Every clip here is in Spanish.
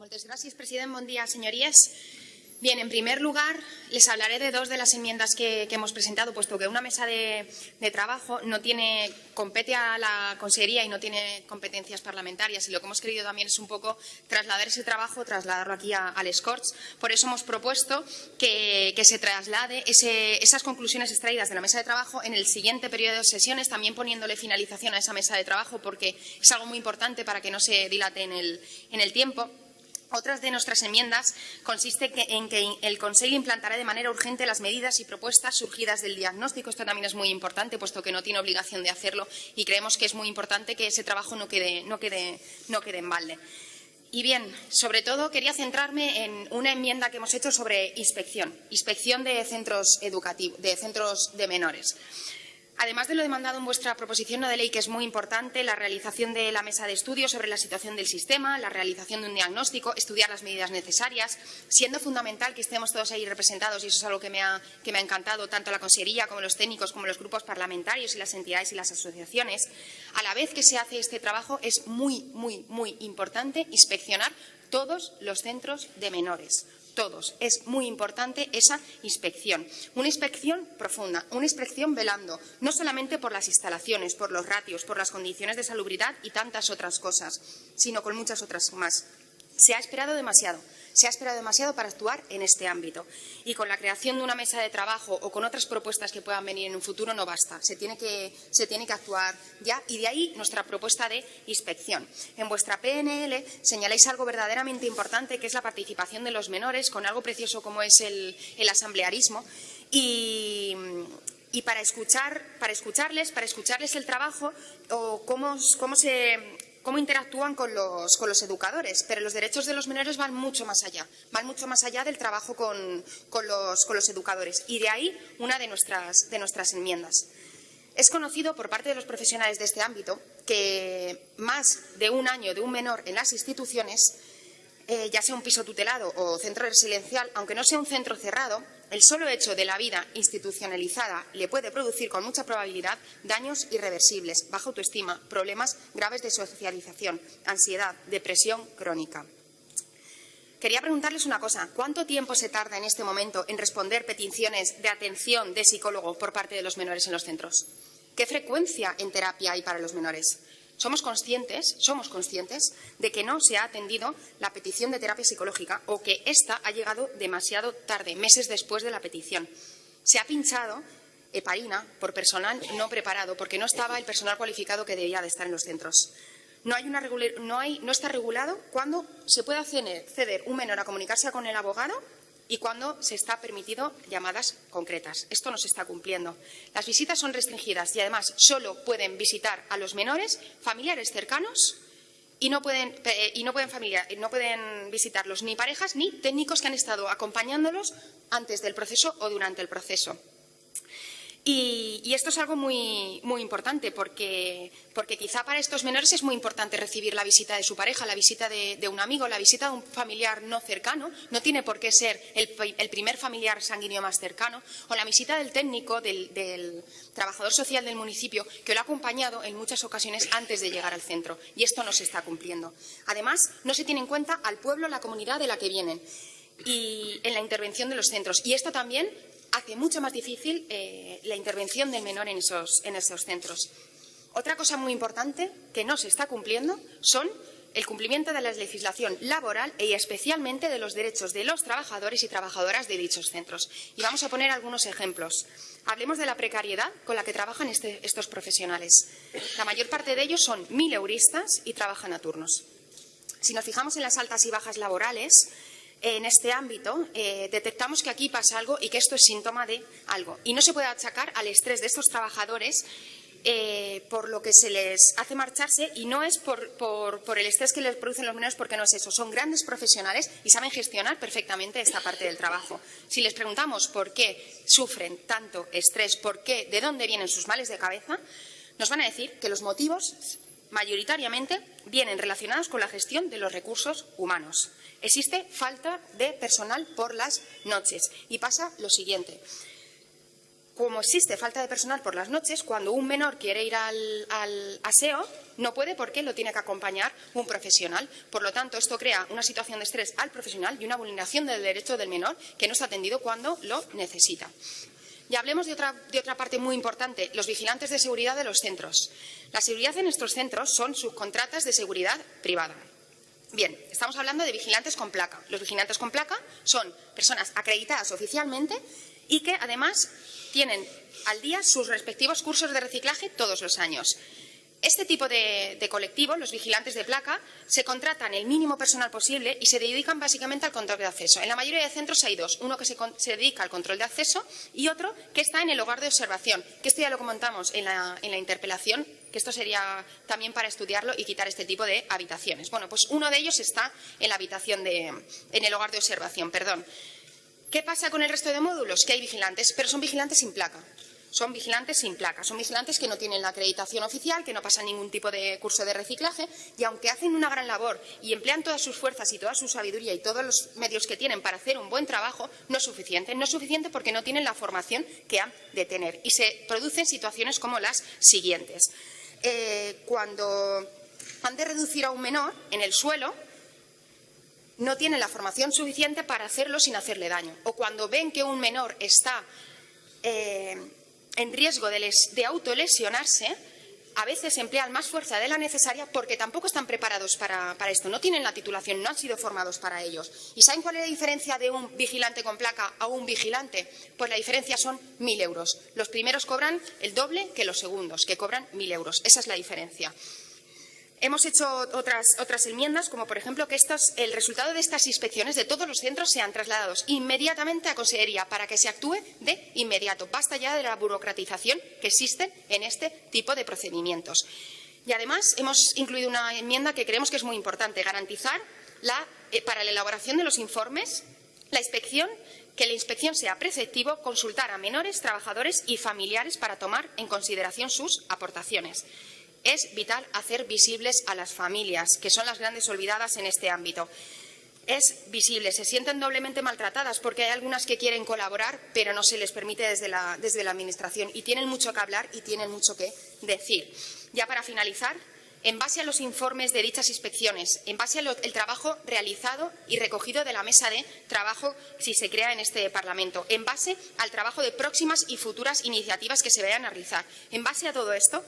Moltes gràcies, president. Bon dia, señorías. Bien, en primer lugar, les hablaré de dos de las enmiendas que, hemos presentado, puesto que una mesa de, trabajo no tiene, compete a la Consejería y no tiene competencias parlamentarias. Y lo que hemos querido también es un poco trasladar ese trabajo, trasladarlo aquí al Scorch. Por eso hemos propuesto que, se traslade esas conclusiones extraídas de la mesa de trabajo en el siguiente periodo de sesiones, también poniéndole finalización a esa mesa de trabajo, porque es algo muy importante para que no se dilate en el tiempo. Otras de nuestras enmiendas consiste en que el Consejo implantará de manera urgente las medidas y propuestas surgidas del diagnóstico. Esto también es muy importante, puesto que no tiene obligación de hacerlo y creemos que es muy importante que ese trabajo no quede, no en balde. Y bien, sobre todo quería centrarme en una enmienda que hemos hecho sobre inspección, inspección de centros educativos, de centros de menores. Además de lo demandado en vuestra proposición de ley, que es muy importante, la realización de la mesa de estudio sobre la situación del sistema, la realización de un diagnóstico, estudiar las medidas necesarias, siendo fundamental que estemos todos ahí representados, y eso es algo que me ha, que me ha encantado, tanto la Consejería como los técnicos, como los grupos parlamentarios y las entidades y las asociaciones. A la vez que se hace este trabajo, es muy, muy, muy importante inspeccionar todos los centros de menores, todos. Es muy importante esa inspección. Una inspección profunda, una inspección velando, no solamente por las instalaciones, por los ratios, por las condiciones de salubridad y tantas otras cosas, sino con muchas otras más. Se ha esperado demasiado. Se ha esperado demasiado para actuar en este ámbito. Y con la creación de una mesa de trabajo o con otras propuestas que puedan venir en un futuro no basta. Se tiene que, se tiene que actuar ya y de ahí nuestra propuesta de inspección. En vuestra PNL señaláis algo verdaderamente importante que es la participación de los menores con algo precioso como es el, asamblearismo y, para, escuchar, para escucharles, para escucharles el trabajo o cómo, cómo se cómo interactúan con los, educadores, pero los derechos de los menores van mucho más allá, van mucho más allá del trabajo con, los, educadores y de ahí una de nuestras, de nuestras enmiendas. Es conocido por parte de los profesionales de este ámbito que más de un año de un menor en las instituciones, eh, ya sea un piso tutelado o centro residencial, aunque no sea un centro cerrado, el solo hecho de la vida institucionalizada le puede producir con mucha probabilidad daños irreversibles, baja autoestima, problemas graves de socialización, ansiedad, depresión crónica. Quería preguntarles una cosa. ¿Cuánto tiempo se tarda en este momento en responder peticiones de atención de psicólogo por parte de los menores en los centros? ¿Qué frecuencia en terapia hay para los menores? Somos conscientes, somos conscientes de que no se ha atendido la petición de terapia psicológica o que ésta ha llegado demasiado tarde, meses después de la petición. Se ha pinchado heparina por personal no preparado, porque no estaba el personal cualificado que debía de estar en los centros. No, hay una no, hay, no está regulado cuándo se puede ceder un menor a comunicarse con el abogado y cuando se está permitido llamadas concretas. Esto no se está cumpliendo. Las visitas son restringidas y, además, solo pueden visitar a los menores familiares cercanos y no pueden, eh, no pueden visitarlos ni parejas ni técnicos que han estado acompañándolos antes del proceso o durante el proceso. Y, esto es algo muy, muy importante porque, porque, quizá para estos menores es muy importante recibir la visita de su pareja, la visita de, un amigo, la visita de un familiar no cercano. No tiene por qué ser el, primer familiar sanguíneo más cercano. O la visita del técnico, del, del, trabajador social del municipio, que lo ha acompañado en muchas ocasiones antes de llegar al centro. Y esto no se está cumpliendo. Además, no se tiene en cuenta al pueblo, la comunidad de la que vienen y en la intervención de los centros. Y esto también hace mucho más difícil eh, la intervención del menor en esos, en esos centros. Otra cosa muy importante que no se está cumpliendo son el cumplimiento de la legislación laboral y especialmente de los derechos de los trabajadores y trabajadoras de dichos centros. Y vamos a poner algunos ejemplos. Hablemos de la precariedad con la que trabajan este, estos profesionales. La mayor parte de ellos son mileuristas y trabajan a turnos. Si nos fijamos en las altas y bajas laborales, en este ámbito, eh, detectamos que aquí pasa algo y que esto es síntoma de algo. Y no se puede achacar al estrés de estos trabajadores eh, por lo que se les hace marcharse y no es por, el estrés que les producen los menores porque no es eso. Son grandes profesionales y saben gestionar perfectamente esta parte del trabajo. Si les preguntamos por qué sufren tanto estrés, por qué, de dónde vienen sus males de cabeza, nos van a decir que los motivos mayoritariamente vienen relacionados con la gestión de los recursos humanos. Existe falta de personal por las noches y pasa lo siguiente. como existe falta de personal por las noches, cuando un menor quiere ir al, al, aseo, no puede porque lo tiene que acompañar un profesional. Por lo tanto, esto crea una situación de estrés al profesional y una vulneración del derecho del menor que no está atendido cuando lo necesita. Y hablemos de otra, parte muy importante, los vigilantes de seguridad de los centros. La seguridad en estos centros son subcontratas de seguridad privada. Bien, estamos hablando de vigilantes con placa. Los vigilantes con placa son personas acreditadas oficialmente y que, además, tienen al día sus respectivos cursos de reciclaje todos los años. Este tipo de, de, colectivo, los vigilantes de placa, se contratan el mínimo personal posible y se dedican básicamente al control de acceso. En la mayoría de centros hay dos, uno que se, se dedica al control de acceso y otro que está en el hogar de observación, que esto ya lo comentamos en la, en la interpelación, que esto sería también para estudiarlo y quitar este tipo de habitaciones. Bueno, pues uno de ellos está en la habitación de, en el hogar de observación, perdón. ¿Qué pasa con el resto de módulos? Que hay vigilantes, pero son vigilantes sin placa son vigilantes sin placa, son vigilantes que no tienen la acreditación oficial, que no pasan ningún tipo de curso de reciclaje y aunque hacen una gran labor y emplean todas sus fuerzas y toda su sabiduría y todos los medios que tienen para hacer un buen trabajo, no es suficiente. No es suficiente porque no tienen la formación que han de tener y se producen situaciones como las siguientes. Eh, cuando han de reducir a un menor en el suelo, no tienen la formación suficiente para hacerlo sin hacerle daño. O cuando ven que un menor está eh, en riesgo de, les, de autolesionarse, a veces emplean más fuerza de la necesaria porque tampoco están preparados para, para, esto, no tienen la titulación, no han sido formados para ellos. ¿Y saben cuál es la diferencia de un vigilante con placa a un vigilante? Pues la diferencia son mil euros. Los primeros cobran el doble que los segundos, que cobran mil euros. Esa es la diferencia. Hemos hecho otras, enmiendas, como por ejemplo que el resultado de estas inspecciones de todos los centros sean trasladados inmediatamente a Consejería para que se actúe de inmediato. Basta ya de la burocratización que existe en este tipo de procedimientos. Y además hemos incluido una enmienda que creemos que es muy importante, garantizar eh, para la elaboración de los informes la inspección que la inspección sea preceptivo consultar a menores, trabajadores y familiares para tomar en consideración sus aportaciones. Es vital hacer visibles a las familias, que son las grandes olvidadas en este ámbito. Es visible, se sienten doblemente maltratadas porque hay algunas que quieren colaborar, pero no se les permite desde la, desde la Administración y tienen mucho que hablar y tienen mucho que decir. Ya para finalizar, en base a los informes de dichas inspecciones, en base al trabajo realizado y recogido de la mesa de trabajo si se crea en este Parlamento, en base al trabajo de próximas y futuras iniciativas que se vayan a realizar, en base a todo esto,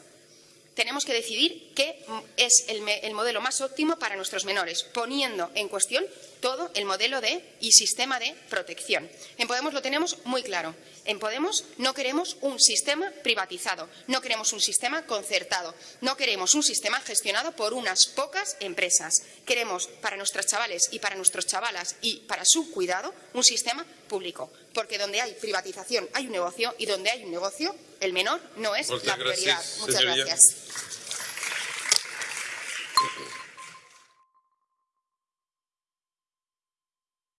tenemos que decidir qué es el, el, modelo más óptimo para nuestros menores, poniendo en cuestión todo el modelo de y sistema de protección. En Podemos lo tenemos muy claro. En Podemos no queremos un sistema privatizado, no queremos un sistema concertado, no queremos un sistema gestionado por unas pocas empresas. Queremos para nuestras chavales y para nuestros chavalas y para su cuidado un sistema público, porque donde hay privatización hay un negocio y donde hay un negocio el menor no es Muchas la prioridad. Gracias, Muchas señoría. gracias.